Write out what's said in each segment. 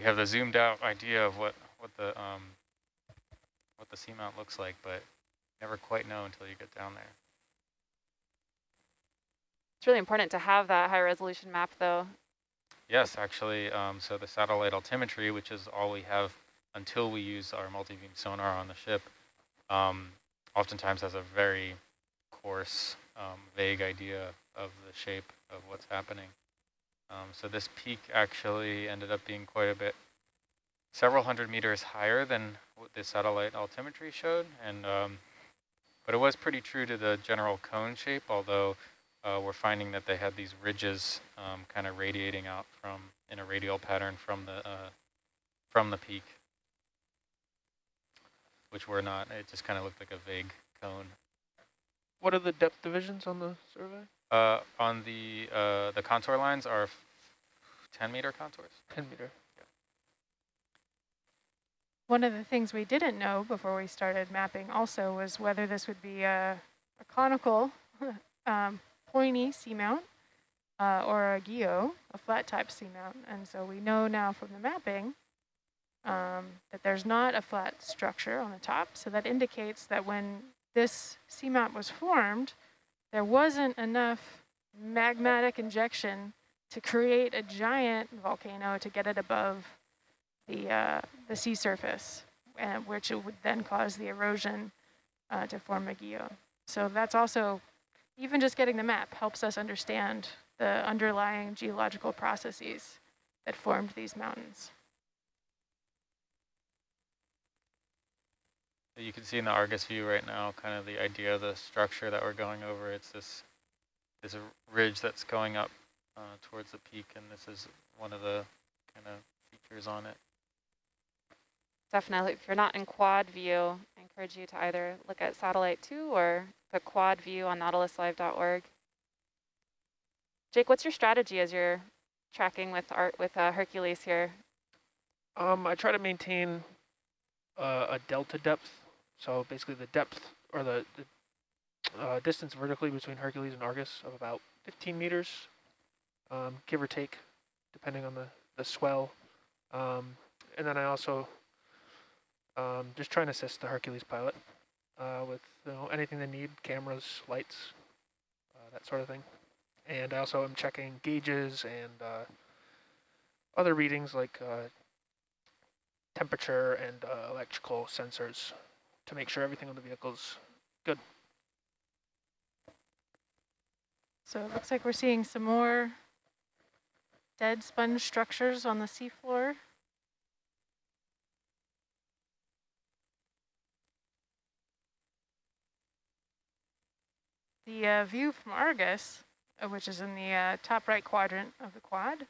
we have the zoomed out idea of what what the um, what the seamount looks like, but never quite know until you get down there. It's really important to have that high resolution map though. Yes, actually, um, so the satellite altimetry, which is all we have until we use our multi-beam sonar on the ship, um, oftentimes has a very coarse, um, vague idea of the shape of what's happening. Um, so this peak actually ended up being quite a bit, several hundred meters higher than what the satellite altimetry showed, and um, but it was pretty true to the general cone shape, although uh, we're finding that they had these ridges um, kind of radiating out from in a radial pattern from the uh, from the peak, which were not. It just kind of looked like a vague cone. What are the depth divisions on the survey? Uh, on the uh, the contour lines are 10 meter contours. 10 meter. One of the things we didn't know before we started mapping also was whether this would be a, a conical um, pointy seamount uh, or a guyot, a flat type seamount. And so we know now from the mapping um, that there's not a flat structure on the top. So that indicates that when this seamount was formed, there wasn't enough magmatic injection to create a giant volcano to get it above the, uh, the sea surface, uh, which would then cause the erosion uh, to form guyot. So that's also even just getting the map helps us understand the underlying geological processes that formed these mountains. You can see in the Argus view right now kind of the idea of the structure that we're going over. It's this, this ridge that's going up uh, towards the peak, and this is one of the kind of features on it. Definitely, if you're not in quad view, I encourage you to either look at satellite two or the quad view on nautiluslive.org. Jake, what's your strategy as you're tracking with art with uh, Hercules here? Um, I try to maintain uh, a delta depth. So basically the depth or the, the uh, distance vertically between Hercules and Argus of about 15 meters, um, give or take, depending on the, the swell. Um, and then I also um, just try and assist the Hercules pilot uh, with you know anything they need, cameras, lights, uh, that sort of thing. And I also am checking gauges and uh, other readings like uh, temperature and uh, electrical sensors to make sure everything on the vehicle is good. So it looks like we're seeing some more dead sponge structures on the seafloor. The uh, view from Argus, uh, which is in the uh, top right quadrant of the quad,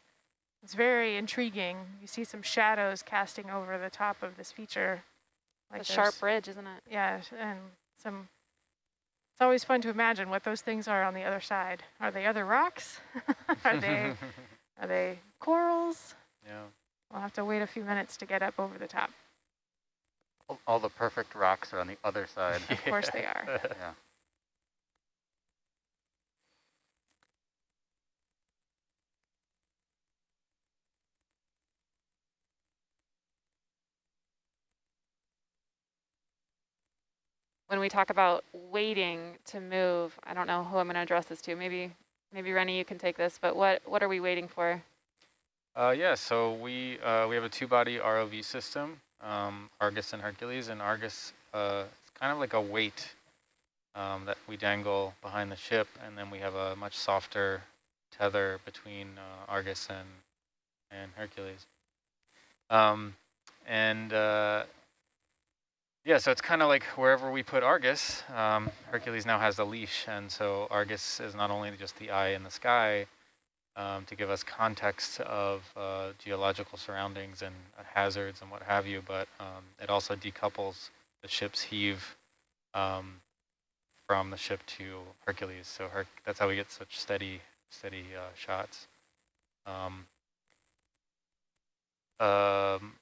is very intriguing. You see some shadows casting over the top of this feature. Like a sharp ridge, isn't it? Yeah, and some. It's always fun to imagine what those things are on the other side. Are they other rocks? are they are they corals? Yeah. We'll have to wait a few minutes to get up over the top. All the perfect rocks are on the other side. Of course they are. yeah. When we talk about waiting to move, I don't know who I'm going to address this to. Maybe, maybe Rennie, you can take this. But what what are we waiting for? Uh, yeah, so we uh, we have a two-body ROV system, um, Argus and Hercules, and Argus uh, it's kind of like a weight um, that we dangle behind the ship, and then we have a much softer tether between uh, Argus and and Hercules. Um, and uh, yeah, so it's kind of like wherever we put Argus, um, Hercules now has a leash, and so Argus is not only just the eye in the sky um, to give us context of uh, geological surroundings and hazards and what have you, but um, it also decouples the ship's heave um, from the ship to Hercules. So Her that's how we get such steady, steady uh, shots. Um, um,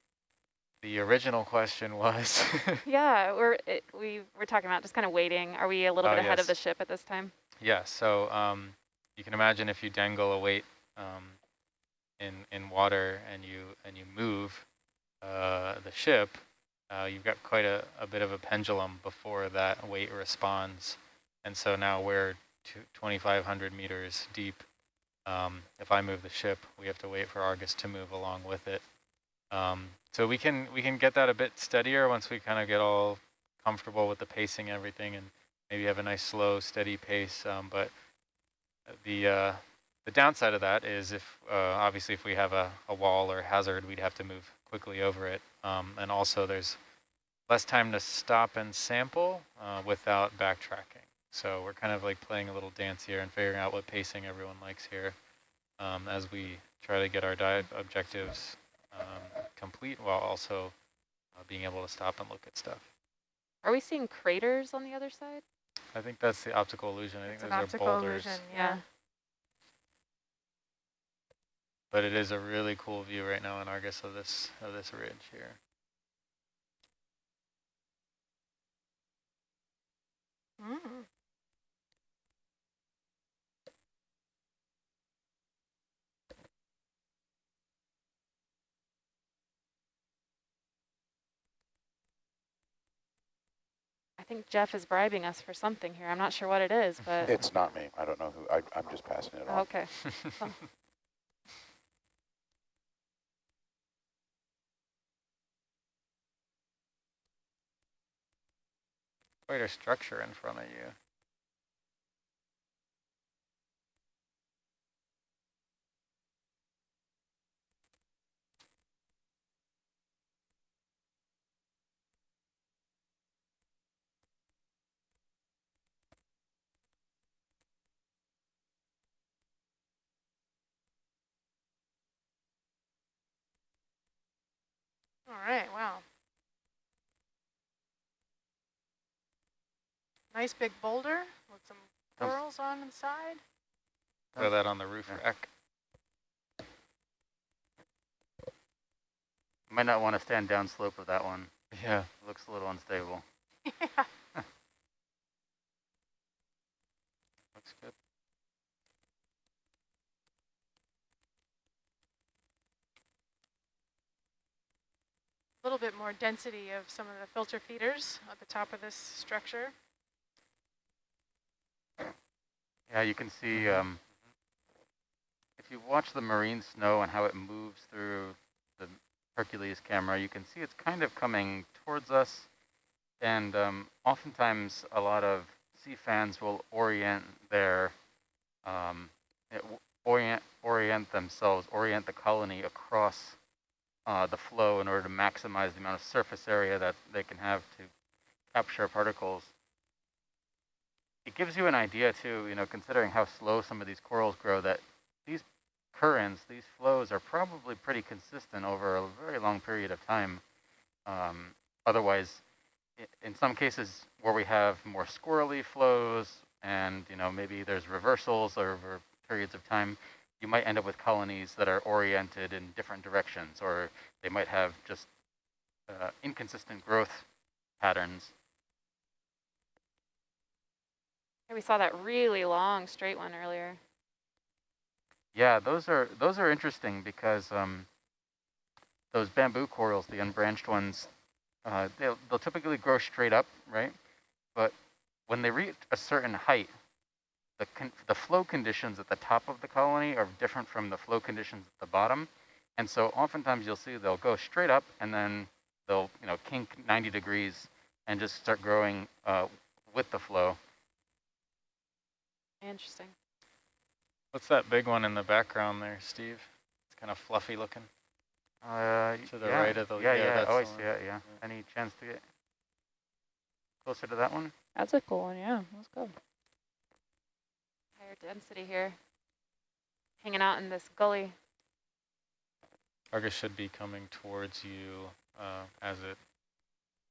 the original question was. yeah, we're it, we we're talking about just kind of waiting. Are we a little oh, bit ahead yes. of the ship at this time? Yeah. So um, you can imagine if you dangle a weight um, in in water and you and you move uh, the ship, uh, you've got quite a, a bit of a pendulum before that weight responds. And so now we're 2,500 meters deep. Um, if I move the ship, we have to wait for Argus to move along with it. Um, so we can we can get that a bit steadier once we kind of get all comfortable with the pacing and everything and maybe have a nice slow, steady pace. Um, but the uh, the downside of that is if uh, obviously if we have a, a wall or hazard, we'd have to move quickly over it. Um, and also there's less time to stop and sample uh, without backtracking. So we're kind of like playing a little dance here and figuring out what pacing everyone likes here um, as we try to get our diet objectives um, complete while also uh, being able to stop and look at stuff. Are we seeing craters on the other side? I think that's the optical illusion. I It's think an those are optical boulders. illusion, Yeah. yeah. But it is a really cool view right now in Argus of this of this ridge here. Mm. Think Jeff is bribing us for something here. I'm not sure what it is, but It's not me. I don't know who, I, I'm just passing it on. okay. Quite a structure in front of you. All right, wow. Nice big boulder with some oh. corals on the side. Throw that on the roof Yeah. rack. Might not want to stand downslope of that one. Yeah. Looks a little unstable. yeah. Looks good. A little bit more density of some of the filter feeders at the top of this structure. Yeah, you can see um, if you watch the marine snow and how it moves through the Hercules camera, you can see it's kind of coming towards us. And um, oftentimes a lot of sea fans will orient their, um, orient, orient themselves, orient the colony across uh, the flow in order to maximize the amount of surface area that they can have to capture particles it gives you an idea too, you know, considering how slow some of these corals grow, that these currents, these flows are probably pretty consistent over a very long period of time. Um, otherwise, in some cases where we have more squirrely flows and, you know, maybe there's reversals over periods of time, you might end up with colonies that are oriented in different directions, or they might have just uh, inconsistent growth patterns. We saw that really long straight one earlier. Yeah, those are those are interesting because um, those bamboo corals, the unbranched ones, uh, they'll, they'll typically grow straight up, right? But when they reach a certain height, the con the flow conditions at the top of the colony are different from the flow conditions at the bottom, and so oftentimes you'll see they'll go straight up and then they'll you know kink 90 degrees and just start growing uh, with the flow. Interesting. What's that big one in the background there, Steve? It's kind of fluffy looking. Uh, To the yeah, right of the- yeah, yeah, yeah. that's Oh, I see one. it. Yeah. Any chance to get closer to that one? That's a cool one, yeah. Let's go. Higher density here. Hanging out in this gully. Argus should be coming towards you uh, as it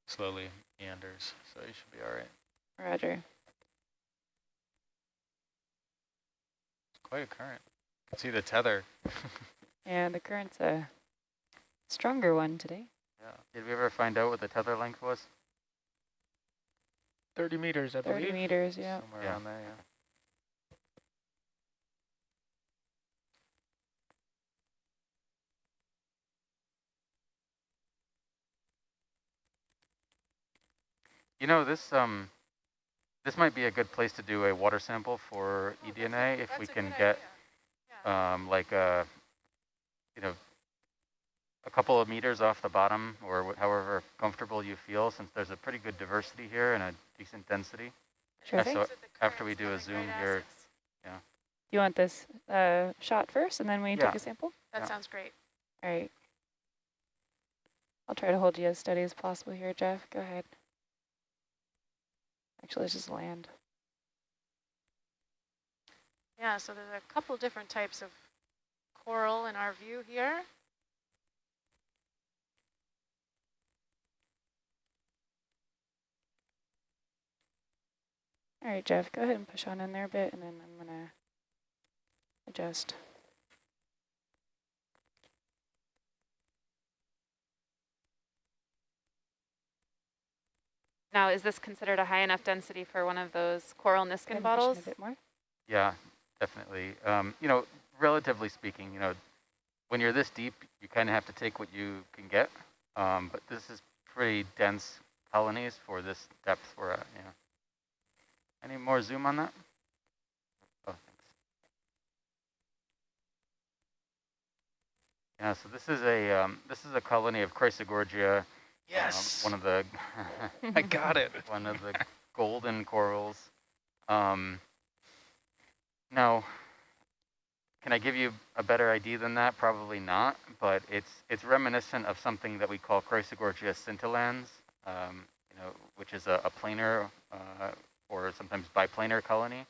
slowly meanders, so you should be all right. Roger. It's quite a current. You can see the tether. Yeah, the current's a stronger one today. Yeah. Did we ever find out what the tether length was? 30 meters, I 30 believe. meters, yeah. Somewhere Yeah. around there, yeah. You know, this um, this might be a good place to do a water sample for oh, eDNA if we can get yeah. um, like a, you know, a couple of meters off the bottom or however comfortable you feel since there's a pretty good diversity here and a decent density. Sure so after we do a zoom here, yeah. You want this uh, shot first and then we yeah. take a sample? That yeah. sounds great. All right. I'll try to hold you as steady as possible here, Jeff. Go ahead. Actually, let's just land. Yeah, so there's a couple different types of coral in our view here. All right, Jeff, go ahead and push on in there a bit, and then I'm going to adjust. Now, is this considered a high enough density for one of those coral Niskin bottles? A bit more? Yeah, definitely. Um, you know, relatively speaking, you know, when you're this deep, you kind of have to take what you can get. Um, but this is pretty dense colonies for this depth we're at. Yeah. Any more zoom on that? Oh, thanks. Yeah, so this is a um, this is a colony of Chrysogorgia Yes. Um, one of the. I got it. One of the golden corals. Um, now, can I give you a better idea than that? Probably not, but it's it's reminiscent of something that we call Chrysogorgia scintillans, um, you know, which is a, a planar uh, or sometimes biplanar colony.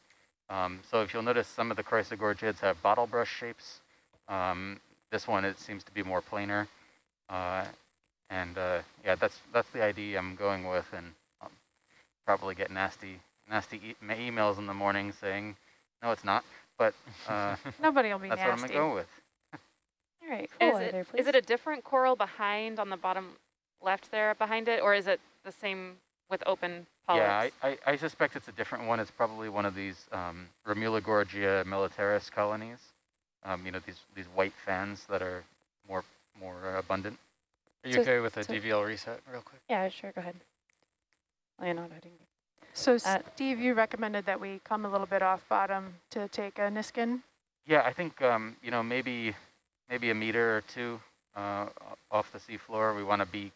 Um, so if you'll notice, some of the Chrysogorgiids have bottle brush shapes. Um, this one, it seems to be more planar. Uh, and uh, yeah, that's that's the ID I'm going with, and I'll probably get nasty nasty e emails in the morning saying, no, it's not. But uh, nobody will be that's nasty. what I'm gonna go with. All right, cool. Is it, is it a different coral behind on the bottom left there behind it, or is it the same with open polyps? Yeah, I, I, I suspect it's a different one. It's probably one of these um, Gorgia militaris colonies. Um, you know, these these white fans that are more more abundant. Are you so, okay with a so DVL reset real quick? Yeah, sure, go ahead. Leonardo, So uh, Steve, you recommended that we come a little bit off bottom to take a Niskin? Yeah, I think, um, you know, maybe maybe a meter or two uh, off the seafloor. We want to be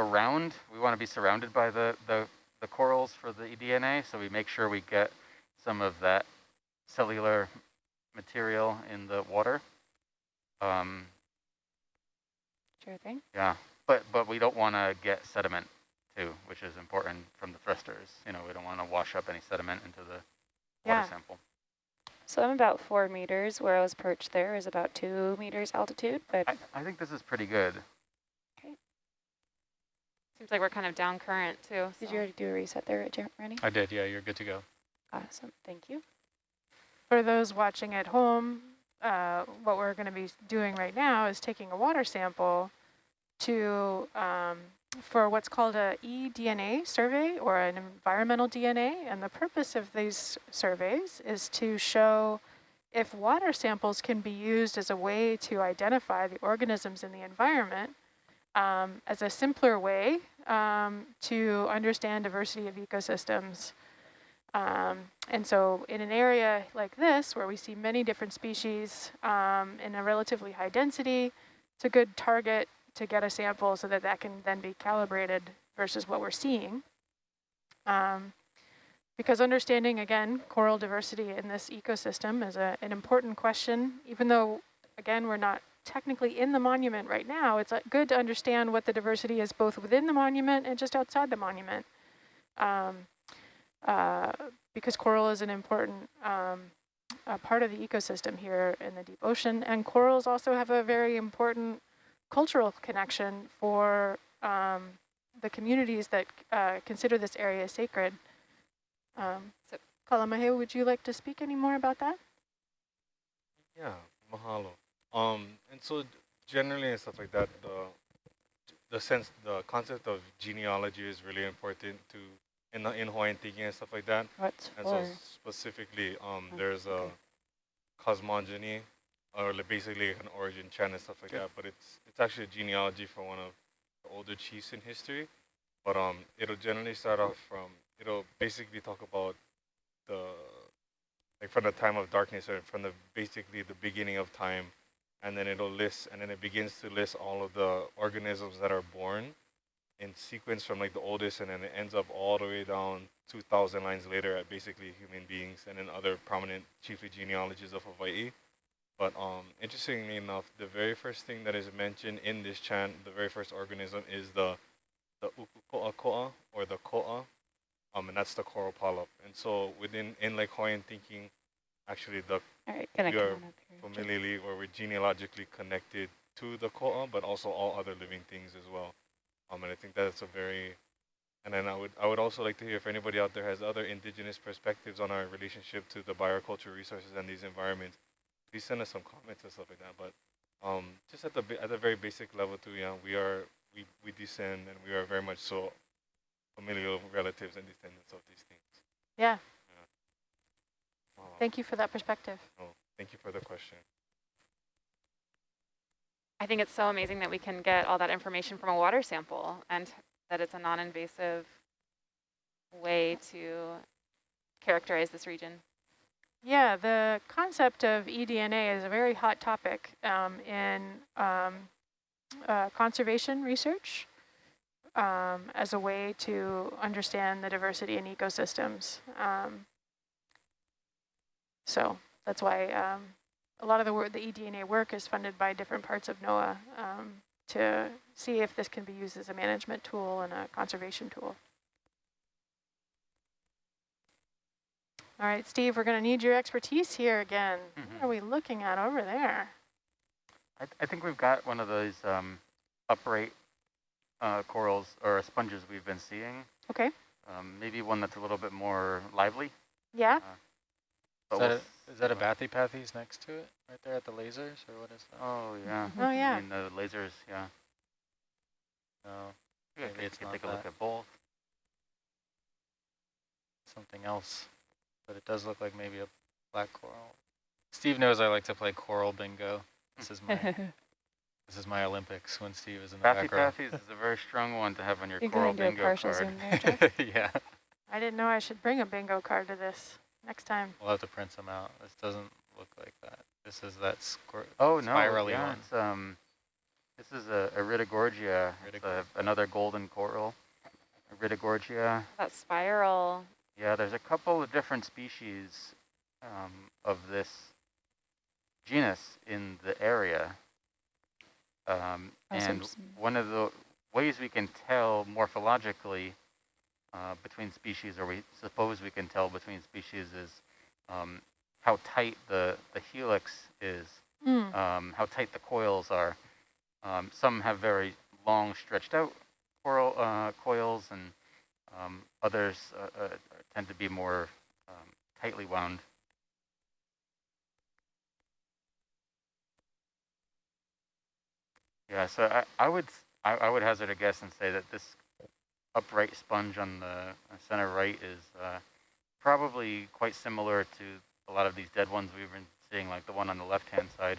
around, we want to be surrounded by the, the, the corals for the eDNA, so we make sure we get some of that cellular material in the water. Um, Sure thing. Yeah, but but we don't want to get sediment too, which is important from the thrusters. You know, we don't want to wash up any sediment into the yeah. water sample. So I'm about four meters. Where I was perched there is about two meters altitude, but I, I think this is pretty good. Okay. Seems like we're kind of down current too. Did so. you already do a reset there, Rennie? I did. Yeah, you're good to go. Awesome. Thank you. For those watching at home, uh, what we're going to be doing right now is taking a water sample to um, for what's called a eDNA survey or an environmental DNA. And the purpose of these surveys is to show if water samples can be used as a way to identify the organisms in the environment um, as a simpler way um, to understand diversity of ecosystems um, and so in an area like this, where we see many different species um, in a relatively high density, it's a good target to get a sample so that that can then be calibrated versus what we're seeing. Um, because understanding, again, coral diversity in this ecosystem is a, an important question, even though, again, we're not technically in the monument right now, it's uh, good to understand what the diversity is both within the monument and just outside the monument. Um, uh, because coral is an important um, part of the ecosystem here in the deep ocean. And corals also have a very important cultural connection for um, the communities that uh, consider this area sacred. Um, so, Kalamahe, would you like to speak any more about that? Yeah, mahalo. Um, and so generally and stuff like that, the the sense, the concept of genealogy is really important to in in Hawaiian thinking and stuff like that. What's and so specifically, um, oh, there's okay. a cosmogony, or basically an origin chant and stuff like that. But it's it's actually a genealogy for one of the older chiefs in history. But um, it'll generally start off from, it'll basically talk about the, like from the time of darkness or from the basically the beginning of time. And then it'll list, and then it begins to list all of the organisms that are born in sequence from like the oldest, and then it ends up all the way down 2,000 lines later at basically human beings and then other prominent, chiefly genealogies of Hawaii. But um, interestingly enough, the very first thing that is mentioned in this chant, the very first organism is the the ukukoa koa or the koa, um, and that's the coral polyp. And so within in like Hawaiian thinking, actually the All right, we are on up here. Jake. familiarly or we're genealogically connected to the koa, but also all other living things as well. Um, and I think that's a very, and then I would I would also like to hear if anybody out there has other indigenous perspectives on our relationship to the biocultural resources and these environments. Please send us some comments and stuff like that. But um, just at the at the very basic level too, yeah, we are we we descend and we are very much so familial relatives and descendants of these things. Yeah, Um, thank you for that perspective. oh, thank you for the question. I think it's so amazing that we can get all that information from a water sample and that it's a non-invasive way to characterize this region. Yeah, the concept of eDNA is a very hot topic um, in um, uh, conservation research um, as a way to understand the diversity in ecosystems. Um, so that's why um, a lot of the, work, the eDNA work is funded by different parts of NOAA um, to see if this can be used as a management tool and a conservation tool. All right, Steve, we're going to need your expertise here again. What Mhm. are we looking at over there? I, th I think we've got one of those um, upright uh, corals or sponges we've been seeing. Okay. Um, maybe one that's a little bit more lively. Yeah, Uh, Is oh. that, we'll a, s- is that a Bathypathes next to it, right there at the lasers, or what is that? Oh yeah. Mm-hmm. oh yeah. I mean the lasers. Yeah. No, Yeah, Maybe could- it's could not take a look at both. something else. But it does look like maybe a black coral. Steve knows I like to play coral bingo. This is my this is my Olympics when Steve is in the Bathy background. Pathies is a very strong one to have on your You're coral going to a bingo partial card. zoom there, Jeff? yeah, I didn't know I should bring a bingo card to this next time. we'll have to print some out. This doesn't look like that. This is that squir- Oh no, spirally yeah, one. it's um, this is a Iridogorgia, it's a, another golden coral. Iridogorgia. That spiral, Yeah, there's a couple of different species um, of this genus in the area. Um, and one of the ways we can tell morphologically uh, between species, or we suppose we can tell between species, is um, how tight the, the helix is, Mm. um, how tight the coils are. Um, some have very long, stretched out coral, uh, coils, and um, others uh, uh, tend to be more um, tightly wound. Yeah, so I, I would I would hazard a guess and say that this upright sponge on the uh, center right is uh, probably quite similar to a lot of these dead ones we've been seeing, like the one on the left-hand side.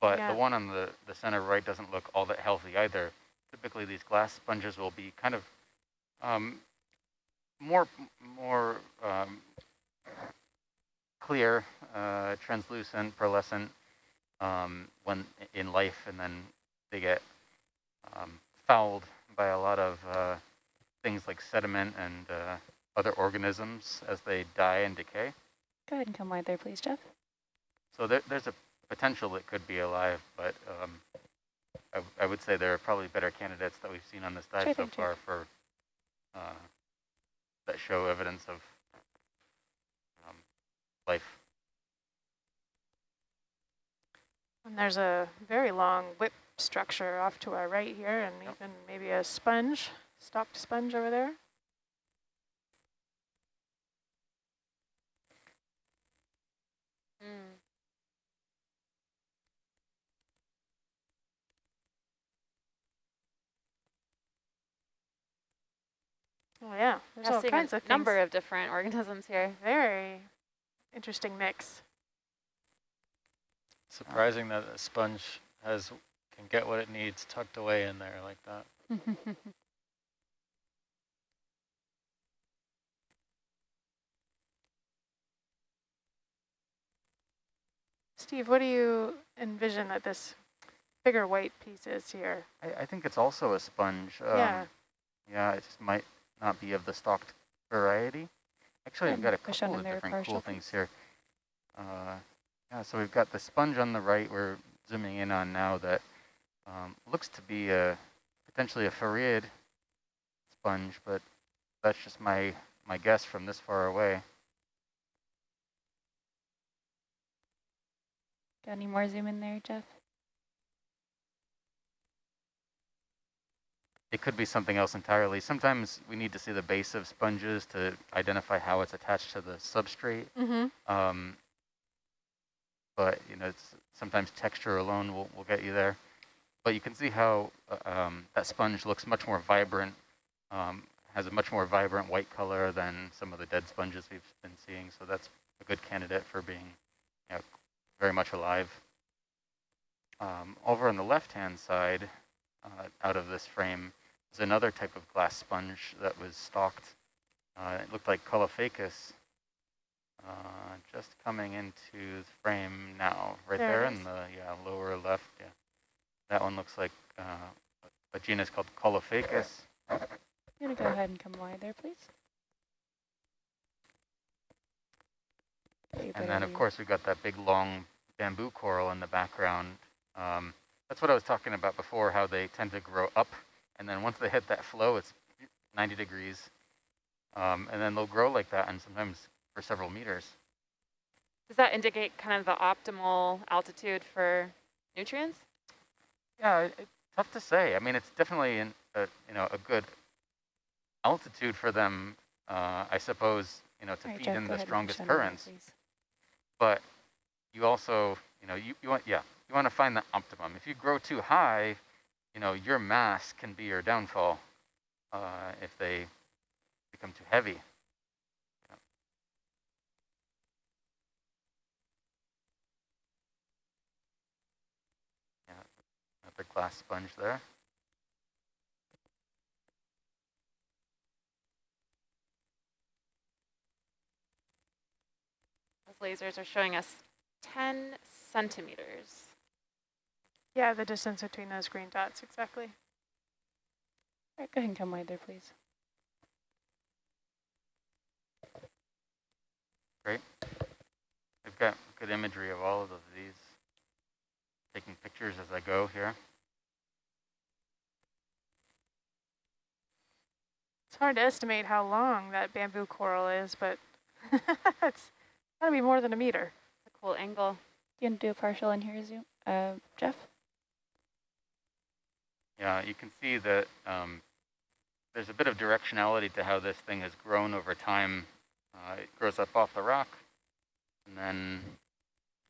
But Yeah. the one on the, the center right doesn't look all that healthy either. Typically, these glass sponges will be kind of um, more more um, clear, uh, translucent, pearlescent um, when in life, and then they get um, fouled by a lot of uh, things like sediment and uh, other organisms as they die and decay. Go ahead and come wide there, please, Jeff. So there, there's a potential it could be alive, but um, I, w- I would say there are probably better candidates that we've seen on this dive Sure so thing, Chief. far for uh, that show evidence of um, life. And there's a very long whip structure off to our right here, and Yep. even maybe a sponge, stalked sponge over there. mm. Oh yeah, there's Yeah, all kinds a of number things. of different organisms here. Very interesting mix. Surprising that a sponge has can get what it needs tucked away in there like that. Steve, what do you envision that this bigger white piece is here? I, I think it's also a sponge. Um, yeah. Yeah, it just might not be of the stalked variety. Actually, I've got a couple of different cool things here. Uh, yeah, so we've got the sponge on the right we're zooming in on now that um, looks to be a potentially a farreid sponge, but that's just my, my guess from this far away. Got any more zoom in there, Jeff? It could be something else entirely. Sometimes we need to see the base of sponges to identify how it's attached to the substrate. Mm -hmm. um, but you know, it's sometimes texture alone will, will get you there. But you can see how uh, um, that sponge looks much more vibrant, um, has a much more vibrant white color than some of the dead sponges we've been seeing. So that's a good candidate for being you know, very much alive. Um, over on the left-hand side, uh, out of this frame, is another type of glass sponge that was stalked. Uh, it looked like Caulophacus, uh, just coming into the frame now, right there, there in the yeah lower left. Yeah, that one looks like uh, a genus called Caulophacus. I'm gonna go ahead and come wide there, please. And then, of course, we've got that big, long bamboo coral in the background. Um, that's what I was talking about before, how they tend to grow up. And then once they hit that flow, it's 90 degrees. Um, and then they'll grow like that and sometimes for several meters. Does that indicate kind of the optimal altitude for nutrients? Yeah, it's tough to say. I mean, it's definitely in a, you know a good altitude for them, uh, I suppose, you know, to right, feed Jeff, in the strongest currents. But you also, you know, you, you want, yeah, you want to find the optimum. If you grow too high, you know, your mass can be your downfall uh, if they become too heavy. Yeah, the glass sponge there. Lasers are showing us 10 centimeters. Yeah, the distance between those green dots, exactly. All right, go ahead and come wide there, please. Great. We've got good imagery of all of these taking pictures as I go here. It's hard to estimate how long that bamboo coral is, but it's got to be more than a meter. A cool angle. You can do a partial in here, zoom, uh, Jeff? Yeah, you can see that um, there's a bit of directionality to how this thing has grown over time. Uh, it grows up off the rock, and then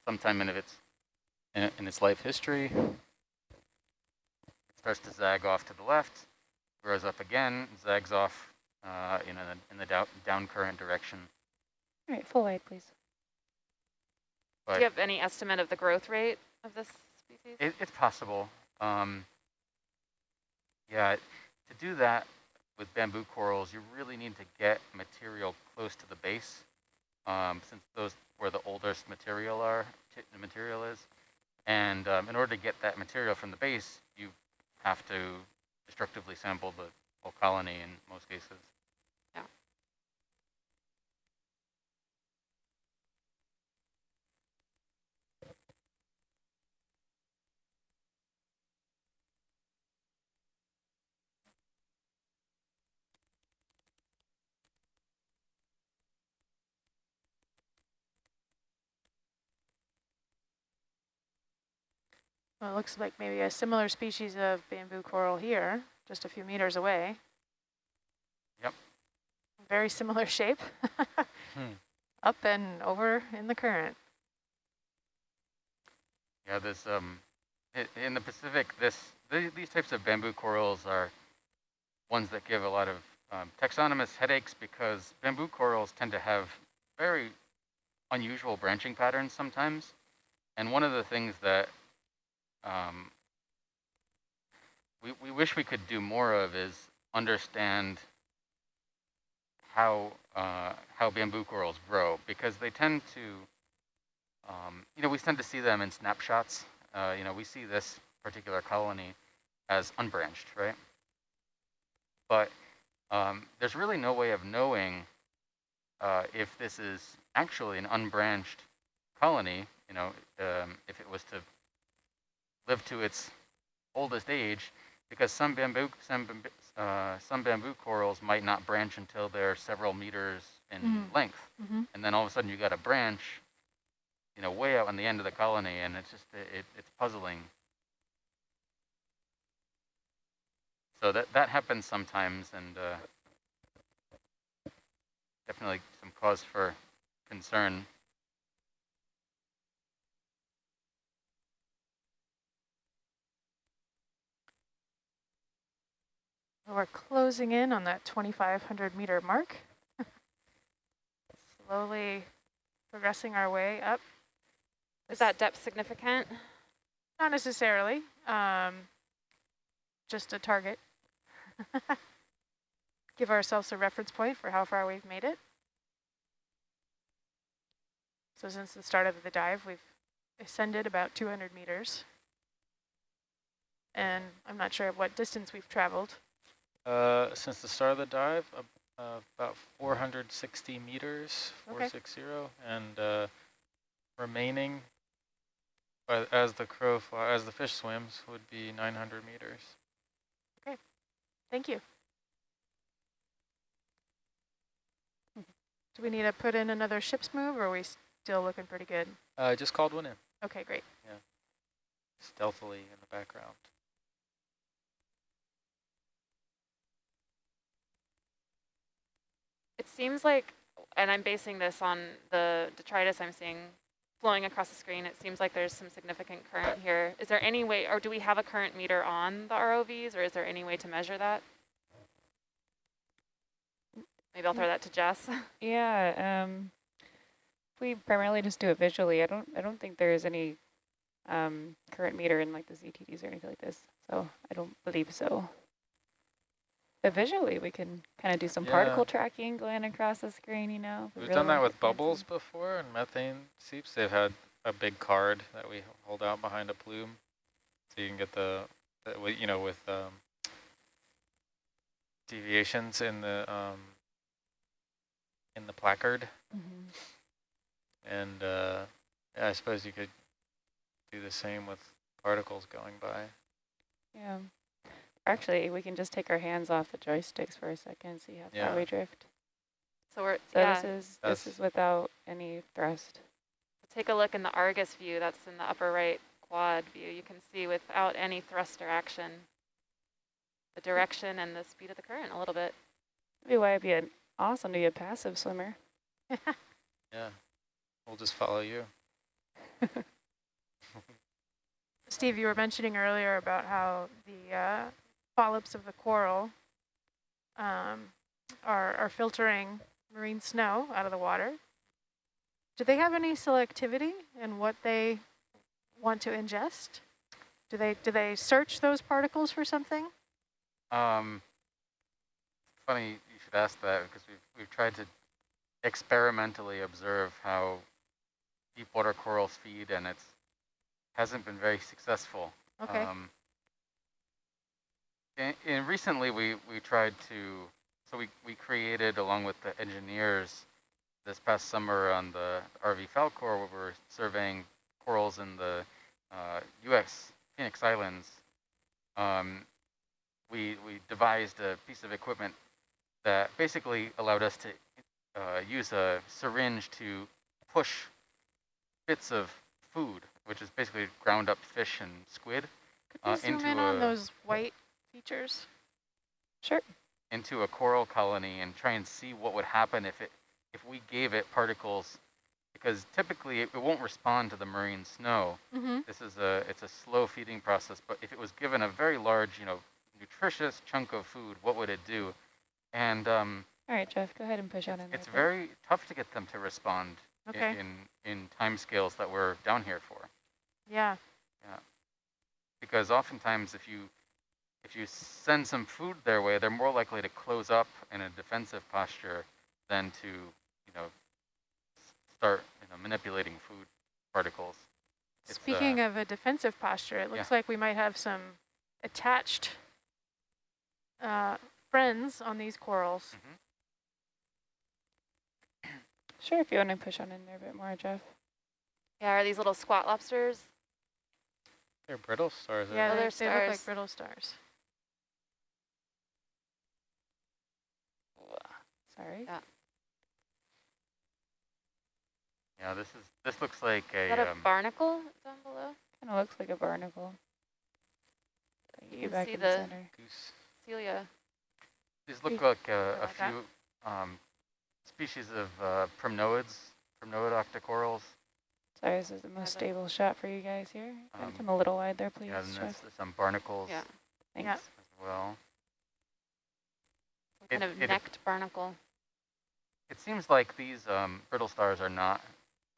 sometime in its in, in its life history. It starts to zag off to the left, grows up again, zags off uh, in, a, in the down, down current direction. All right, full wide, please. But Do you have any estimate of the growth rate of this species? It, it's possible. Um, yeah, to do that with bamboo corals, you really need to get material close to the base, um, since those where the oldest material are, the material is. And um, in order to get that material from the base, you have to destructively sample the whole colony in most cases. Well, it looks like maybe a similar species of bamboo coral here, just a few meters away. Yep. Very similar shape. hmm. Up and over in the current. Yeah, this um, in the Pacific, this these types of bamboo corals are ones that give a lot of um, taxonomist headaches because bamboo corals tend to have very unusual branching patterns sometimes. And one of the things that um, we, we wish we could do more of is understand how uh, how bamboo corals grow because they tend to um, you know, we tend to see them in snapshots. Uh, you know, we see this particular colony as unbranched, right? But um, there's really no way of knowing uh, if this is actually an unbranched colony, you know, um, if it was to live to its oldest age, because some bamboo, some, uh, some bamboo corals might not branch until they're several meters in mm -hmm. length. Mm -hmm. And then all of a sudden you got a branch, you know, way out on the end of the colony, and it's just, it, it's puzzling. So that, that happens sometimes, and uh, definitely some cause for concern. We're closing in on that 2,500 meter mark. Slowly progressing our way up. Is that depth significant? Not necessarily, um, just a target. Give ourselves a reference point for how far we've made it. So since the start of the dive, we've ascended about 200 meters. And I'm not sure what distance we've traveled. Uh, since the start of the dive, uh, about 460 meters, okay. 460, and uh, remaining as the crow fly, as the fish swims would be 900 meters. Okay, thank you. Do we need to put in another ship's move, or are we still looking pretty good? I uh, just called one in. Okay, great. Yeah, stealthily in the background. It seems like, and I'm basing this on the detritus I'm seeing flowing across the screen, it seems like there's some significant current here. Is there any way, or do we have a current meter on the ROVs, or is there any way to measure that? Maybe I'll throw that to Jess. Yeah, um, we primarily just do it visually. I don't, I don't think there is any um, current meter in like the CTDs or anything like this, so I don't believe so. But visually, we can kind of do some yeah. particle tracking going across the screen, you know. We've done that with bubbles before and methane seeps. They've had a big card that we hold out behind a plume. So you can get the, the you know, with um, deviations in the um, in the placard. Mm -hmm. And uh, yeah, I suppose you could do the same with particles going by. Yeah. Actually, we can just take our hands off the joysticks for a second, see how yeah. far we drift. So we're so yeah. this is That's this is without any thrust. Take a look in the Argus view. That's in the upper right quad view. You can see without any thrust or action, the direction and the speed of the current a little bit. Maybe why it'd be an awesome to be a passive swimmer. yeah, we'll just follow you. Steve, you were mentioning earlier about how the uh, polyps of the coral um, are, are filtering marine snow out of the water. Do they have any selectivity in what they want to ingest? Do they do they search those particles for something? Um, funny you should ask that because we've we've tried to experimentally observe how deep water corals feed, and it hasn't been very successful. Okay. Um, and, and recently we, we tried to, so we, we created along with the engineers this past summer on the RV Falkor where we're surveying corals in the uh, US Phoenix Islands. Um, we, we devised a piece of equipment that basically allowed us to uh, use a syringe to push bits of food, which is basically ground up fish and squid, Could you uh, zoom into in on those white features? Sure. Into a coral colony and try and see what would happen if it if we gave it particles because typically it, it won't respond to the marine snow. Mm -hmm. This is a it's a slow feeding process, but if it was given a very large, you know, nutritious chunk of food, what would it do? And um, all right, Jeff, go ahead and push out in It's very tough to get them to respond okay. in, in in time scales that we're down here for. Yeah. Yeah. Because oftentimes if you if you send some food their way, they're more likely to close up in a defensive posture than to, you know, start you know, manipulating food. particles. It's, Speaking uh, of a defensive posture, it looks yeah. like we might have some attached uh, friends on these corals. mhm. Sure, if you want to push on in there a bit more, Jeff. Yeah, are these little squat lobsters? They're brittle stars. Yeah, Oh, they, they're they look like brittle stars. Sorry. Yeah. yeah, this is this looks like a. Is a that a um, barnacle down below? Kind of looks like a barnacle. Get You you can back see in the the- center. goose. Celia. these look like uh, a like that. few um, species of uh, primnoids, primnoid octocorals. Sorry, this is the most stable shot for you guys here. Can Um, come a little wide there, please, yeah, and there's, some barnacles Yeah. Thanks. Yeah. as well. Some kind It- of it- necked barnacle. It seems like these um, brittle stars are not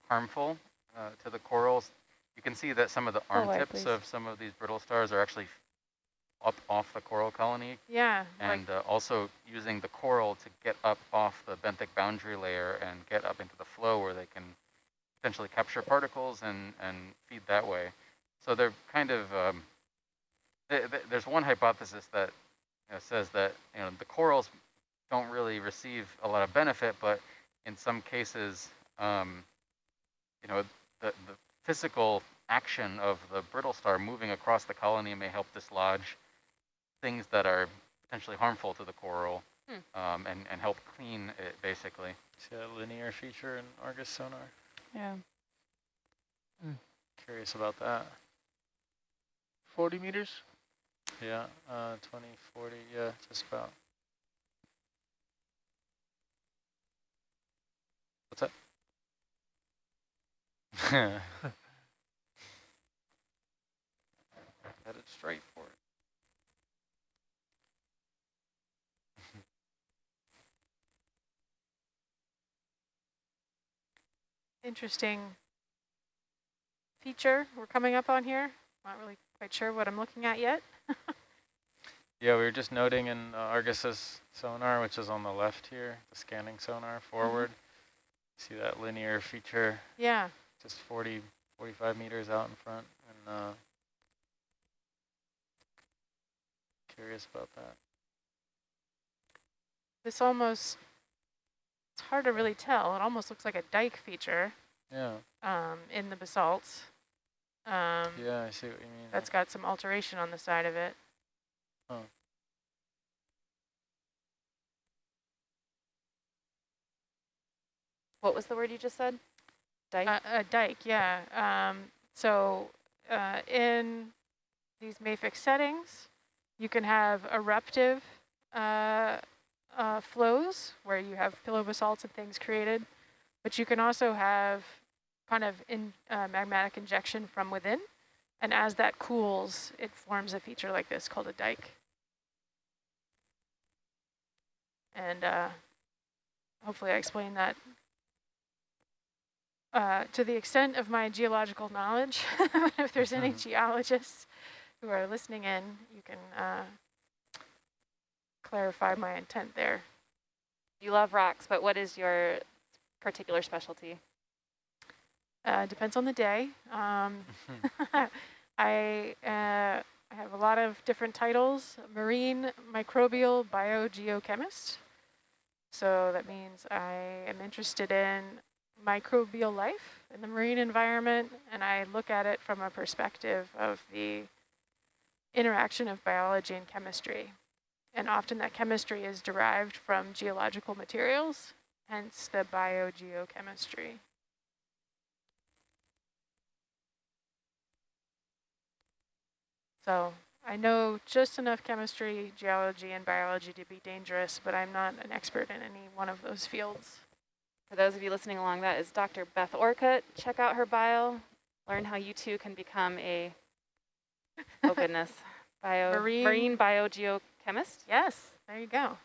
harmful uh, to the corals. You can see that some of the arm wide, tips of some of these brittle stars are actually up off the coral colony Yeah, like and uh, also using the coral to get up off the benthic boundary layer and get up into the flow where they can potentially capture particles and, and feed that way. So they're kind of, um, th th there's one hypothesis that you know, says that you know the corals don't really receive a lot of benefit, but in some cases, um, you know, the, the physical action of the brittle star moving across the colony may help dislodge things that are potentially harmful to the coral Hmm. um, and, and help clean it basically. See that linear feature in Argus sonar? Yeah. Curious about that. 40 meters? Yeah, uh, 20, 40, yeah, just about. Headed straight for it. interesting feature we're coming up on here. Not really quite sure what I'm looking at yet. Yeah, we were just noting in uh, Argus's sonar, which is on the left here, the scanning sonar forward. See that linear feature Yeah, just 40, 45 meters out in front. And uh, curious about that. this almost, it's hard to really tell. It almost looks like a dike feature Yeah, um, in the basalts. Um, yeah, I see what you mean. That's got some alteration on the side of it. Huh. What was the word you just said? Dike? Uh, a dike, yeah. Um, so uh, in these mafic settings, you can have eruptive uh, uh, flows where you have pillow basalts and things created, but you can also have kind of in uh, magmatic injection from within. And as that cools, it forms a feature like this called a dike. And uh, hopefully I explained that uh, to the extent of my geological knowledge. if there's any Mhm. geologists who are listening in, you can uh, clarify my intent there. you love rocks, but what is your particular specialty? Uh, depends on the day. Um, I, uh, I have a lot of different titles, marine microbial biogeochemist. So that means I am interested in microbial life in the marine environment, and I look at it from a perspective of the interaction of biology and chemistry. And often that chemistry is derived from geological materials, hence the biogeochemistry. So I know just enough chemistry, geology, and biology to be dangerous, but I'm not an expert in any one of those fields. For those of you listening along, that is Dr. Beth Orcutt. Check out her bio. Learn how you too can become a, oh goodness, bio, Marine- marine biogeochemist. Yes, there you go.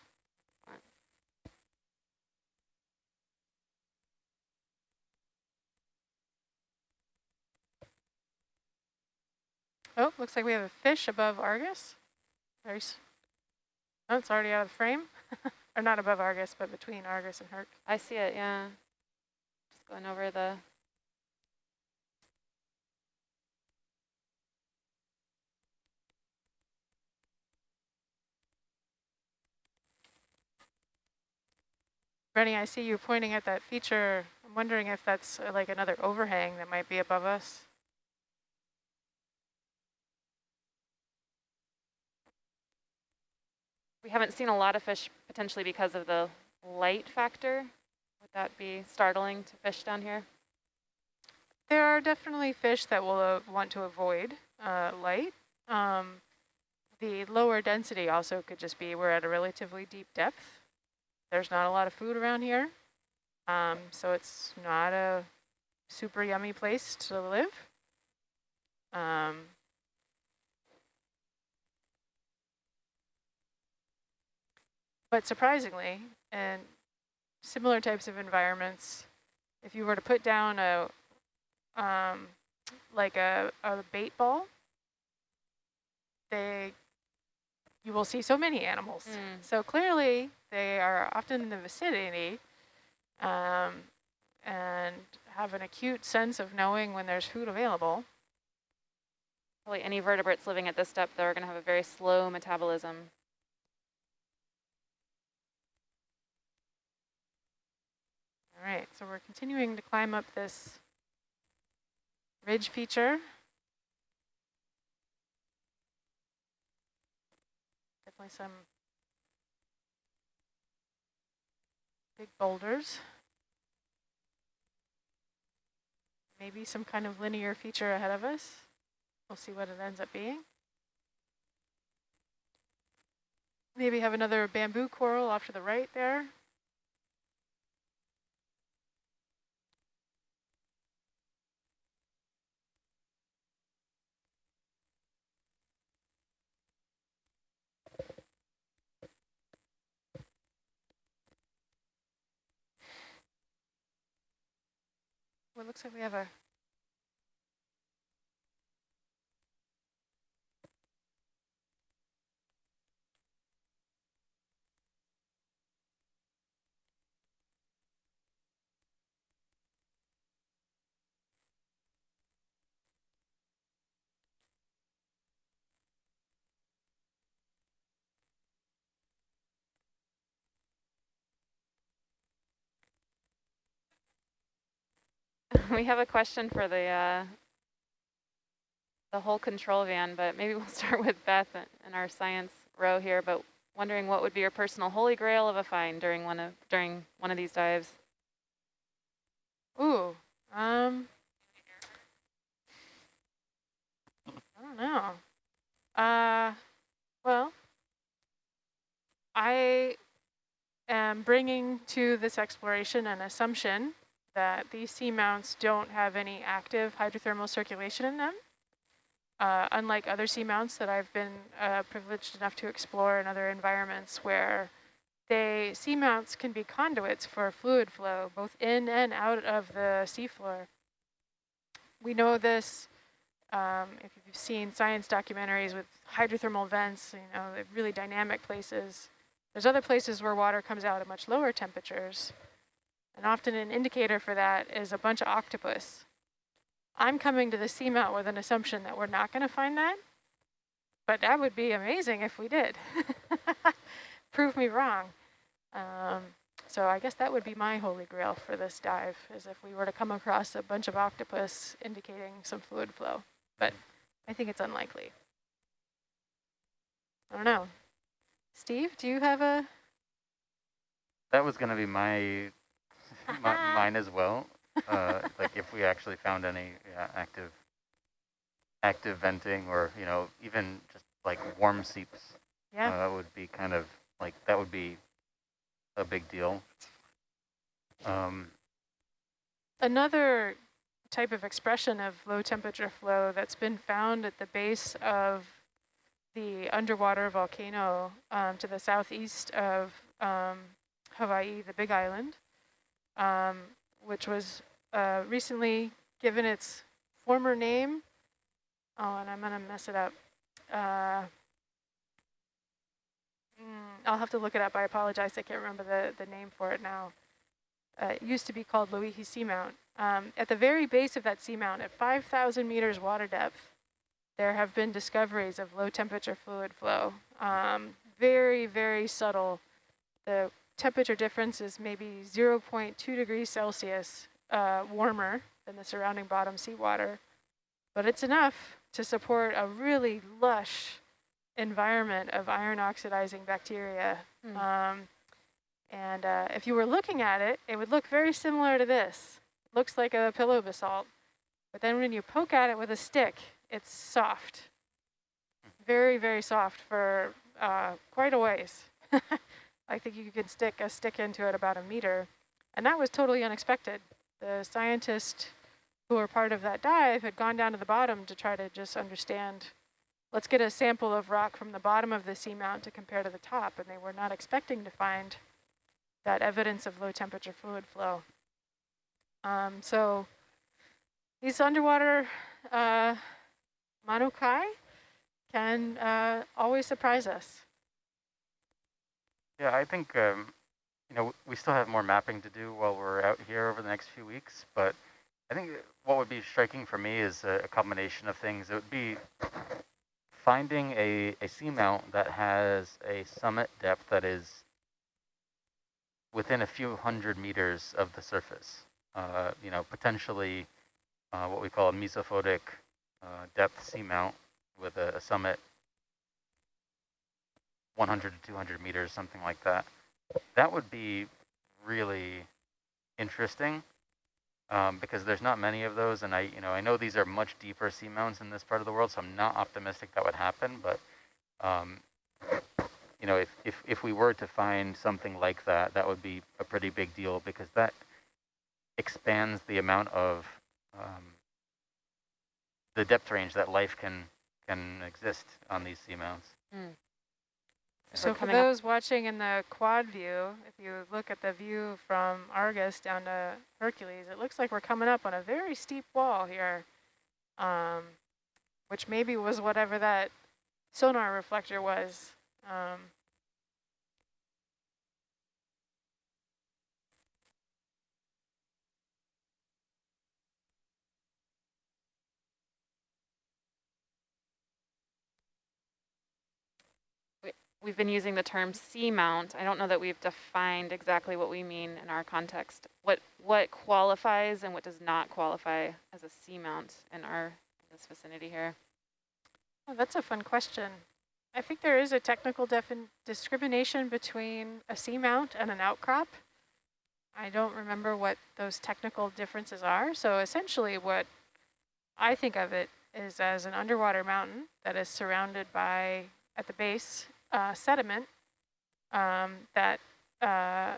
Oh, looks like we have a fish above Argus. There's, oh, it's already out of the frame. Or not above Argus, but between Argus and Herc. I see it, yeah. Just going over the... Rennie, I see you pointing at that feature. I'm wondering if that's uh, like another overhang that might be above us. We haven't seen a lot of fish potentially because of the light factor. Would that be startling to fish down here? There are definitely fish that will uh, want to avoid uh, light. Um, the lower density also could just be we're at a relatively deep depth. There's not a lot of food around here. Um, so it's not a super yummy place to live. Um, but surprisingly, in similar types of environments, if you were to put down a um, like a, a bait ball, they you will see so many animals. Mm. So clearly they are often in the vicinity um, and have an acute sense of knowing when there's food available. Probably any vertebrates living at this depth, they're going to have a very slow metabolism. All right, so we're continuing to climb up this ridge feature. Definitely some big boulders. Maybe some kind of linear feature ahead of us. We'll see what it ends up being. Maybe have another bamboo coral off to the right there. Well, it looks like we have a we have a question for the uh, the whole control van, but maybe we'll start with Beth in our science row here. But wondering what would be your personal holy grail of a find during one of during one of these dives? Ooh, um, I don't know. Uh, well, I am bringing to this exploration an assumption that these seamounts don't have any active hydrothermal circulation in them. Uh, unlike other seamounts that I've been uh, privileged enough to explore in other environments where they seamounts can be conduits for fluid flow, both in and out of the seafloor. We know this um, if you've seen science documentaries with hydrothermal vents, you know, really dynamic places. There's other places where water comes out at much lower temperatures. And often an indicator for that is a bunch of octopus. I'm coming to the seamount with an assumption that we're not going to find that, but that would be amazing if we did. Prove me wrong. Um, so I guess that would be my holy grail for this dive, is if we were to come across a bunch of octopus indicating some fluid flow. But I think it's unlikely. I don't know. Steve, do you have a... That was going to be my mine as well. Uh, like if we actually found any yeah, active active venting or, you know, even just like warm seeps, yeah. Uh, that would be kind of like, that would be a big deal. Um, Another type of expression of low temperature flow that's been found at the base of the underwater volcano um, to the southeast of um, Hawaii, the Big Island, um, which was uh, recently given its former name. Oh, and I'm going to mess it up. Uh, mm, I'll have to look it up. I apologize. I can't remember the, the name for it now. Uh, it used to be called Loihi Seamount. Um, at the very base of that seamount, at 5,000 meters water depth, there have been discoveries of low temperature fluid flow. Um, very, very subtle. The temperature difference is maybe 0.2 degrees Celsius uh, warmer than the surrounding bottom seawater, but it's enough to support a really lush environment of iron oxidizing bacteria. Mm. Um, and uh, if you were looking at it, it would look very similar to this. It looks like a pillow basalt. But then when you poke at it with a stick, it's soft. Very, very soft for uh, quite a ways. I think you could stick a stick into it about a meter. And that was totally unexpected. The scientists who were part of that dive had gone down to the bottom to try to just understand, let's get a sample of rock from the bottom of the seamount to compare to the top. And they were not expecting to find that evidence of low temperature fluid flow. Um, so these underwater uh, manukai can uh, always surprise us. Yeah, I think, um, you know, we still have more mapping to do while we're out here over the next few weeks, but I think what would be striking for me is a, combination of things. It would be finding a, a seamount that has a summit depth that is within a few hundred meters of the surface. Uh, you know, potentially uh, what we call a mesophotic uh, depth seamount with a, a, summit 100 to 200 meters, something like that. That would be really interesting um, because there's not many of those, and I, you know, I know these are much deeper seamounts in this part of the world, so I'm not optimistic that would happen. But um, you know, if, if if we were to find something like that, that would be a pretty big deal because that expands the amount of um, the depth range that life can can exist on these seamounts. Mm. So for those up. watching in the quad view, if you look at the view from Argus down to Hercules, it looks like we're coming up on a very steep wall here, um, which maybe was whatever that sonar reflector was. Um, we've been using the term seamount. I don't know that we've defined exactly what we mean in our context. What what qualifies and what does not qualify as a seamount in our in this vicinity here? Oh, that's a fun question. I think there is a technical discrimination between a seamount and an outcrop. I don't remember what those technical differences are. So essentially what I think of it is as an underwater mountain that is surrounded by, at the base, uh, sediment. Um, that uh,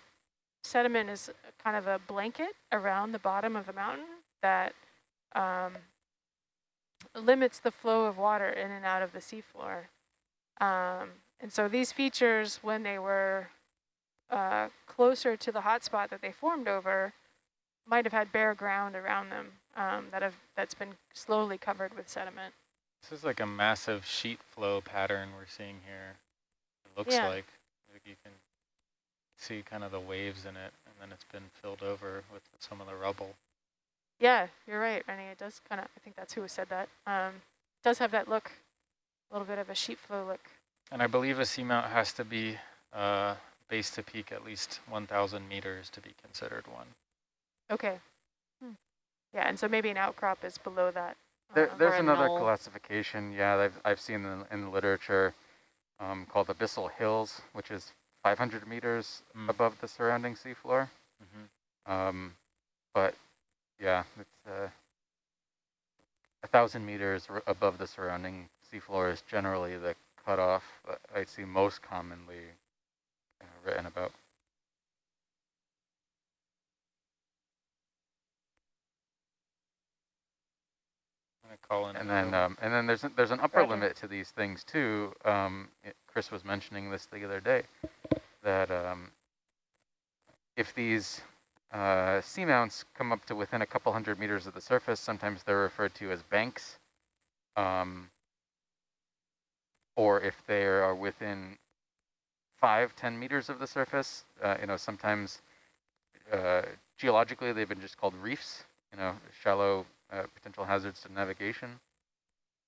sediment is kind of a blanket around the bottom of the mountain that um, limits the flow of water in and out of the seafloor. Um, and so these features, when they were uh, closer to the hotspot that they formed over, might have had bare ground around them um, that have that's been slowly covered with sediment. This is like a massive sheet flow pattern we're seeing here looks yeah. like. like. You can see kind of the waves in it, and then it's been filled over with some of the rubble. Yeah, you're right, Rennie. It does kind of, I think that's who said that. Um, does have that look, a little bit of a sheet flow look. And I believe a seamount has to be uh, base to peak at least 1,000 meters to be considered one. Okay. Hmm. Yeah, and so maybe an outcrop is below that. There, uh, there's another knoll. classification, yeah, I've, I've seen in, in the literature um, called Abyssal Hills, which is 500 meters mm. above the surrounding seafloor. Mm -hmm. um, but yeah, it's uh, a thousand meters above the surrounding seafloor is generally the cutoff that I see most commonly uh, written about. Call in. And then, um, and then there's a, there's an upper Roger. limit to these things too. Um, it, Chris was mentioning this the other day, that um, if these uh, seamounts come up to within a couple hundred meters of the surface, sometimes they're referred to as banks. Um, or if they are within five, 10 meters of the surface, uh, you know, sometimes uh, geologically they've been just called reefs, you know, shallow uh, potential hazards to navigation.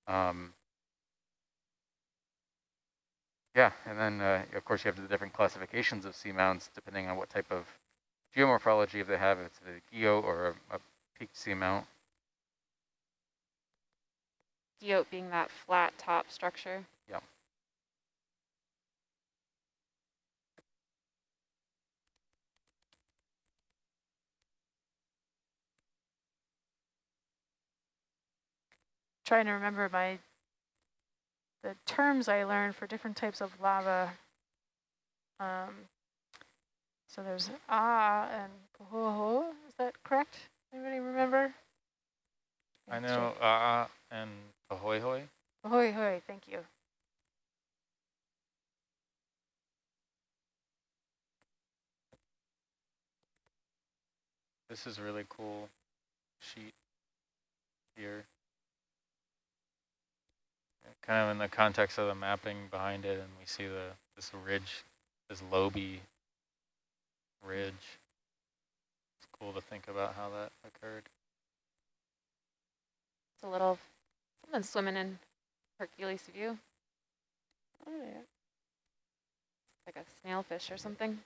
Um, Yeah, and then uh, of course you have the different classifications of seamounts depending on what type of geomorphology they have, if it's a guyot or a, a peaked seamount. Guyot being that flat top structure. Trying to remember my the terms I learned for different types of lava. Um, so there's ah and pahoehoe. Is that correct? Anybody remember? I know ah and ahoy hoy. Ahoy hoy, thank you. This is really cool sheet here. Kind of in the context of the mapping behind it, and we see the this ridge, this loby ridge. It's cool to think about how that occurred. It's a little something swimming in Hercules view. Oh yeah. Like a snailfish or something.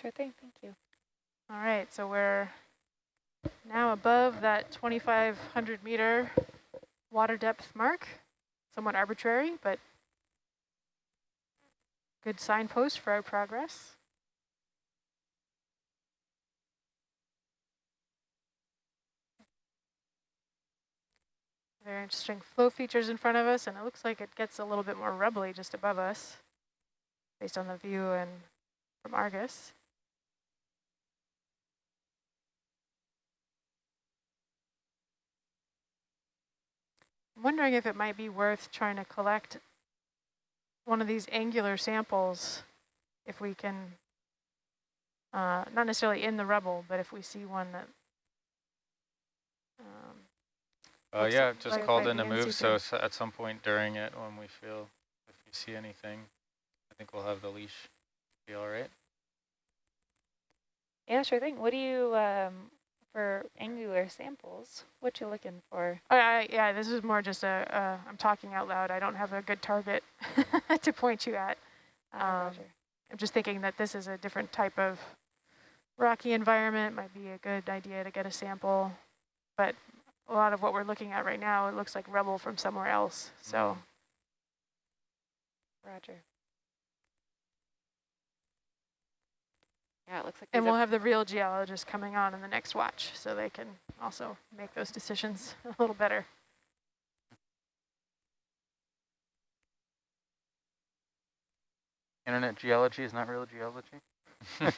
Sure thing, thank you. All right, so we're now above that 2,500 meter water depth mark. Somewhat arbitrary, but good signpost for our progress. Very interesting flow features in front of us, and it looks like it gets a little bit more rubbly just above us based on the view and from Argus. I'm wondering if it might be worth trying to collect one of these angular samples if we can, uh, not necessarily in the rubble, but if we see one that um, uh, yeah, like just called in to move, so at some point during it when we feel, if we see anything, I think we'll have the leash be all right. Yeah, sure thing. What do you, um, for angular samples, what you looking for? Oh, I, yeah, this is more just a, uh, I'm talking out loud. I don't have a good target to point you at. Ah, Um, I'm just thinking that this is a different type of rocky environment, might be a good idea to get a sample. But a lot of what we're looking at right now, it looks like rubble from somewhere else. So Roger. Yeah, it looks like And we'll have the real geologists coming on in the next watch, so they can also make those decisions a little better. Internet geology is not real geology.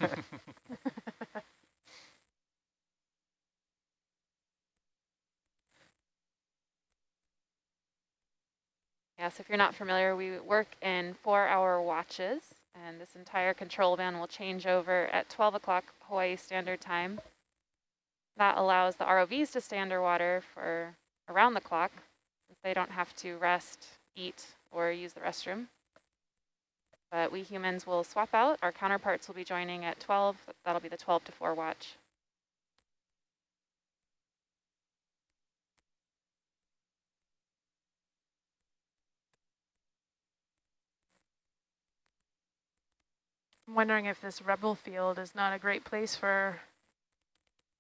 Yes, if you're not familiar, we work in four-hour watches, and this entire control van will change over at 12 o'clock Hawaii Standard Time. That allows the ROVs to stay underwater for around the clock, since they don't have to rest, eat, or use the restroom. But we humans will swap out. Our counterparts will be joining at 12. That'll be the 12 to 4 watch. I'm wondering if this rubble field is not a great place for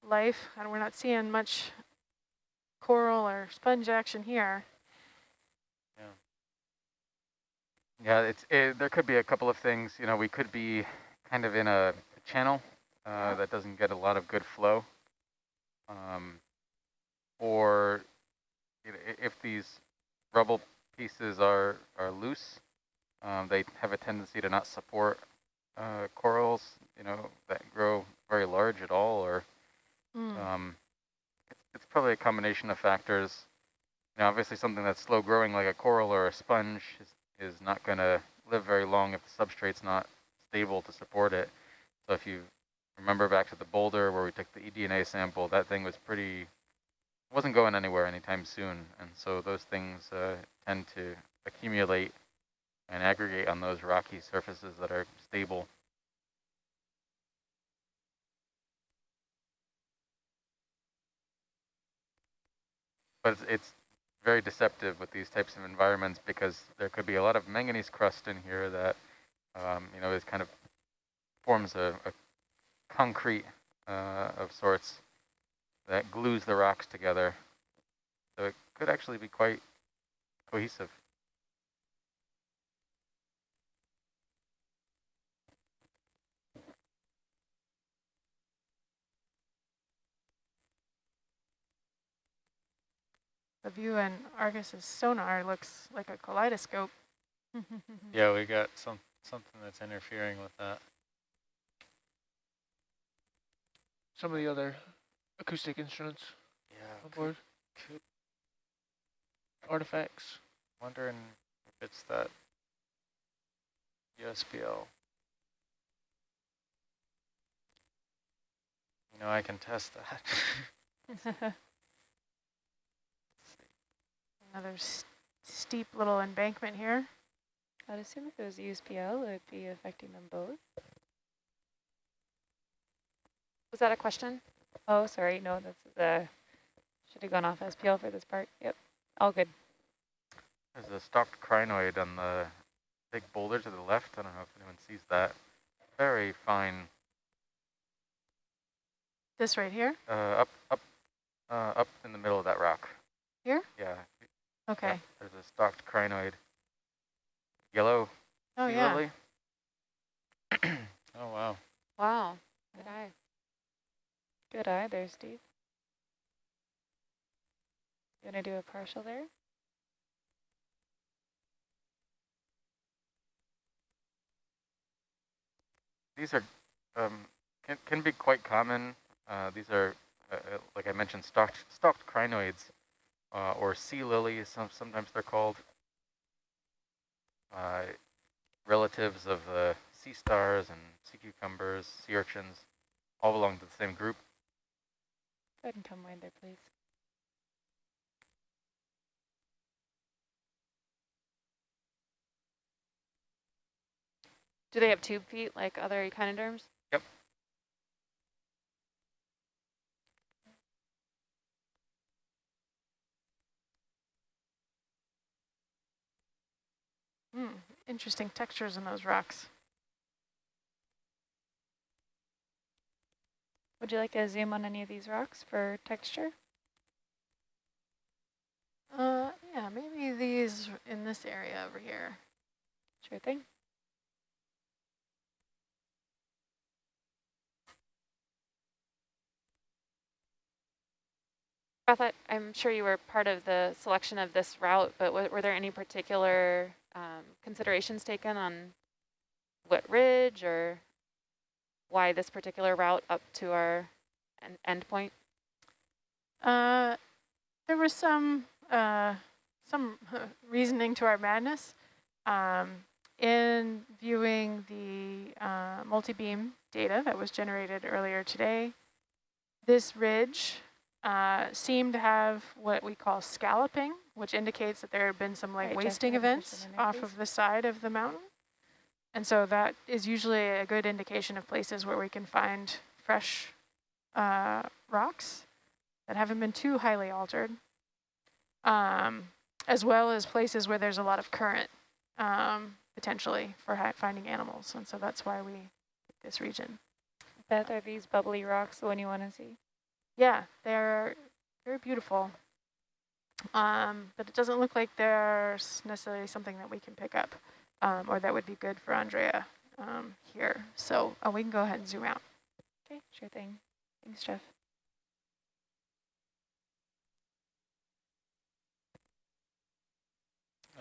life, and we're not seeing much coral or sponge action here. Yeah, yeah it's it, there could be a couple of things. You know, we could be kind of in a channel uh, that doesn't get a lot of good flow um, or if these rubble pieces are, are loose, um, they have a tendency to not support uh, corals, you know, that grow very large at all, or mm. um, it's, probably a combination of factors. Now, obviously something that's slow growing like a coral or a sponge is, is not going to live very long if the substrate's not stable to support it. So if you remember back to the boulder where we took the eDNA sample, that thing was pretty, wasn't going anywhere anytime soon. And so those things uh, tend to accumulate and aggregate on those rocky surfaces that are stable. But it's, it's very deceptive with these types of environments because there could be a lot of manganese crust in here that, um, you know, is kind of forms a, a concrete uh, of sorts that glues the rocks together. So it could actually be quite cohesive. The view in Argus's sonar looks like a kaleidoscope. yeah, we got some something that's interfering with that. Some of the other acoustic instruments yeah, on board. Could, Artifacts. Wondering if it's that USBL. You know, I can test that. Another steep little embankment here. I'd assume if it was USBL, it would be affecting them both. Was that a question? Oh, sorry. No, that's the, should have gone off SPL for this part. Yep, all good. There's a stalked crinoid on the big boulder to the left. I don't know if anyone sees that. Very fine. This right here? Uh, up, up, uh, up in the middle of that rock. Okay. Yep, there's a stalked crinoid. Yellow. Oh, yeah. oh, wow. Wow. Good eye. Good eye there, Steve. You want to do a partial there? These are um, can can be quite common. Uh, these are, uh, uh like I mentioned, stalked stalked crinoids uh, or sea lilies, some, sometimes they're called. Uh, relatives of the sea stars and sea cucumbers, sea urchins, all belong to the same group. Go ahead and come wind there, please. Do they have tube feet like other echinoderms? Yep. Hmm, interesting textures in those rocks. Would you like to zoom on any of these rocks for texture? Uh, yeah, maybe these in this area over here. Sure thing. Beth, I'm sure you were part of the selection of this route, but were there any particular um, considerations taken on what ridge or why this particular route up to our en end point? Uh, there was some uh, some reasoning to our madness. Um, in viewing the uh, multi-beam data that was generated earlier today, this ridge uh, seem to have what we call scalloping, which indicates that there have been some like right, wasting events off of the side of the mountain. And so that is usually a good indication of places where we can find fresh uh, rocks that haven't been too highly altered, um, as well as places where there's a lot of current um, potentially for finding animals. And so that's why we this region. Beth, are these bubbly rocks the one you want to see? Yeah, they're very beautiful. Um, but it doesn't look like there's necessarily something that we can pick up um, or that would be good for Andrea um, here. So oh, we can go ahead and zoom out. Okay, sure thing. Thanks, Jeff.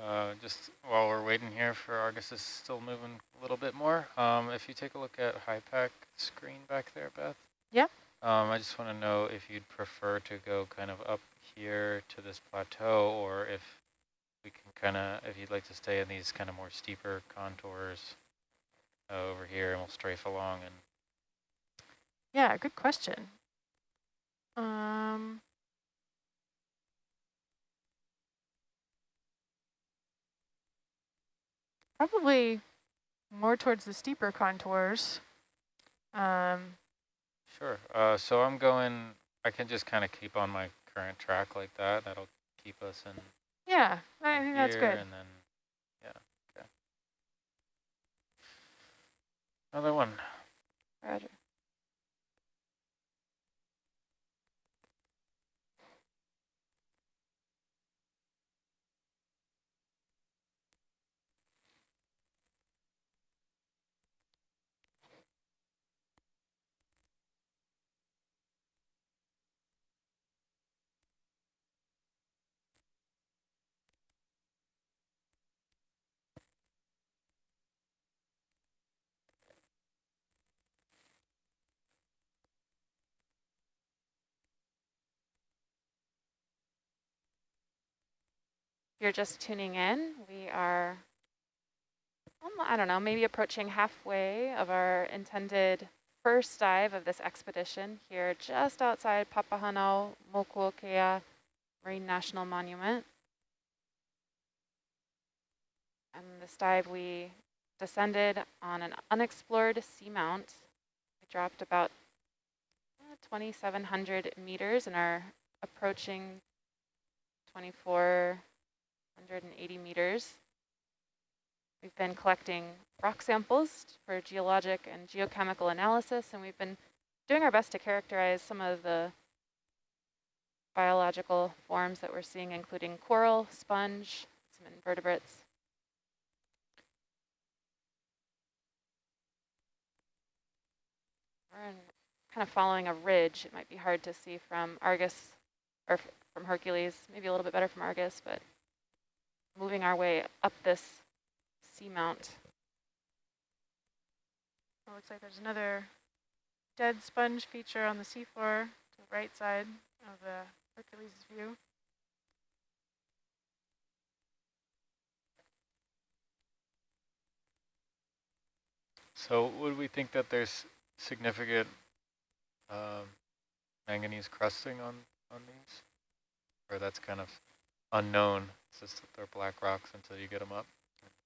Uh, just while we're waiting here for Argus is still moving a little bit more, um, if you take a look at HYPACK screen back there, Beth. Yeah. Um, I just want to know if you'd prefer to go kind of up here to this plateau or if we can kind of, if you'd like to stay in these kind of more steeper contours uh, over here and we'll strafe along and yeah, good question. Um, probably more towards the steeper contours. Um, sure. Uh, so I'm going, I can just kind of keep on my current track like that. That'll keep us in. Yeah, I think that's good. And then, yeah, okay. Another one. Roger. You're just tuning in, we are, I don't know, maybe approaching halfway of our intended first dive of this expedition here just outside Papahanao Mokuokea Marine National Monument. And this dive we descended on an unexplored seamount. We dropped about uh, 2,700 meters and are approaching 24 180 meters. We've been collecting rock samples for geologic and geochemical analysis, and we've been doing our best to characterize some of the biological forms that we're seeing, including coral, sponge, some invertebrates. We're in, kind of following a ridge. It might be hard to see from Argus or from Hercules, maybe a little bit better from Argus, but moving our way up this seamount. It looks like there's another dead sponge feature on the seafloor to the right side of the Hercules view. So would we think that there's significant um, manganese crusting on, on these? Or that's kind of unknown? It's just that they're black rocks until you get them up.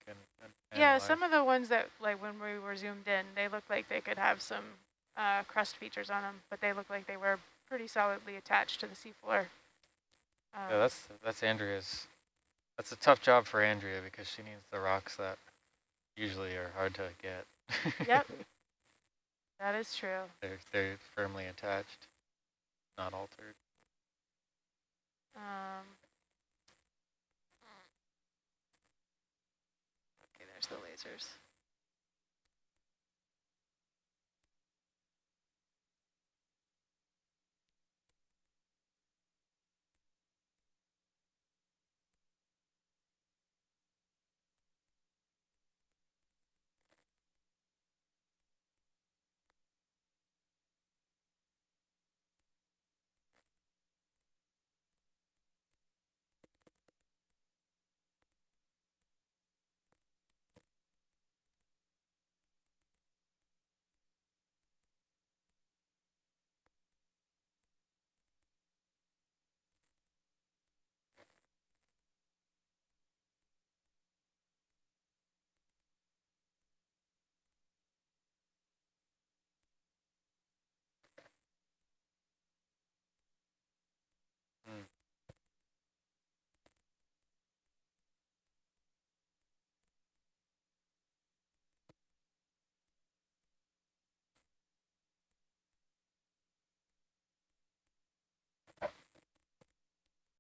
And, and yeah, some of the ones that, like when we were zoomed in, they look like they could have some uh, crust features on them, but they look like they were pretty solidly attached to the seafloor. Um, yeah, that's that's Andrea's. That's a tough job for Andrea because she needs the rocks that usually are hard to get. yep, that is true. They're they're firmly attached, not altered. Um, the lasers.